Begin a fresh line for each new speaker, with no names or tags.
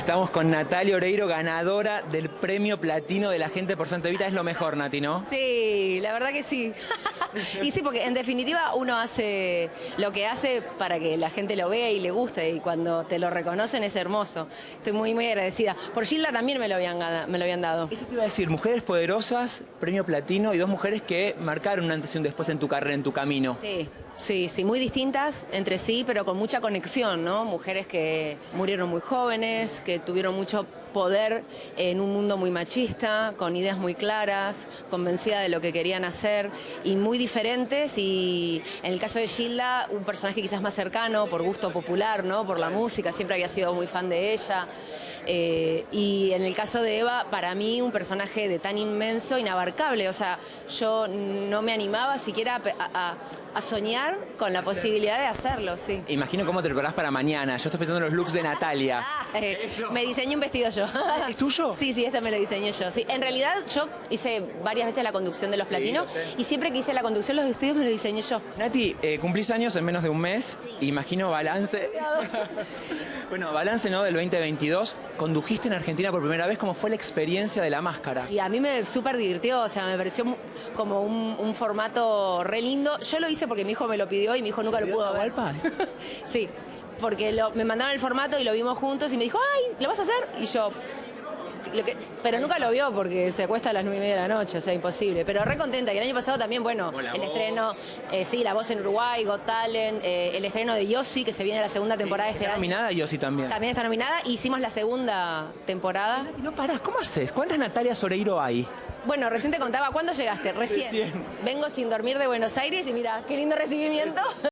Estamos con Natalia Oreiro, ganadora del premio platino de la gente por Santa Evita. Es lo mejor, Nati, ¿no?
Sí, la verdad que sí. y sí, porque en definitiva uno hace lo que hace para que la gente lo vea y le guste y cuando te lo reconocen es hermoso. Estoy muy, muy agradecida. Por Gilda también me lo habían, me lo habían dado.
Eso te iba a decir, mujeres poderosas, premio platino y dos mujeres que marcaron un antes y un después en tu carrera, en tu camino.
Sí, sí, sí, muy distintas entre sí, pero con mucha conexión, ¿no? Mujeres que murieron muy jóvenes, que tuvieron mucho poder en un mundo muy machista, con ideas muy claras, convencidas de lo que querían hacer y muy diferentes. Y en el caso de Gilda, un personaje quizás más cercano por gusto popular, ¿no? Por la música, siempre había sido muy fan de ella. Eh, y en el caso de Eva, para mí un personaje de tan inmenso, inabarcable. O sea, yo no me animaba siquiera a, a- a soñar con la posibilidad de hacerlo, sí.
Imagino cómo te preparás para mañana. Yo estoy pensando en los looks de Natalia.
Ah, eh, me diseñé un vestido yo.
¿Es tuyo?
Sí, sí, este me lo diseñé yo. Sí, en realidad yo hice varias veces la conducción de los platinos
lo
y siempre que hice la conducción los vestidos me lo diseñé yo.
Nati, eh, cumplís años en menos de un mes. Imagino balance. bueno, balance ¿no? del 2022. Condujiste en Argentina por primera vez. ¿Cómo fue la experiencia de la máscara?
Y a mí me súper divirtió, o sea, me pareció como un, un formato re lindo. Yo lo hice porque mi hijo me lo pidió y mi hijo nunca lo pudo ver. Sí, porque lo- me mandaron el formato y lo vimos juntos y me dijo, ay, ¿lo vas a hacer? Y yo, lo que- pero nunca lo vio porque se acuesta a las nueve y media de la noche, o sea, imposible. Pero re contenta. Y el año pasado también, bueno, el estreno, eh, sí, La Voz en Uruguay, Got Talent, eh, el estreno de Yossi, que se viene la segunda temporada de este
Está
año.
nominada Yossi también.
También está nominada. Hicimos la segunda temporada.
Y no parás, ¿cómo haces? ¿Cuántas Natalias Oreiro hay?
Bueno, recién te contaba, ¿cuándo llegaste? Recién.
Recién.
Vengo sin dormir de Buenos Aires y mira, qué lindo recibimiento.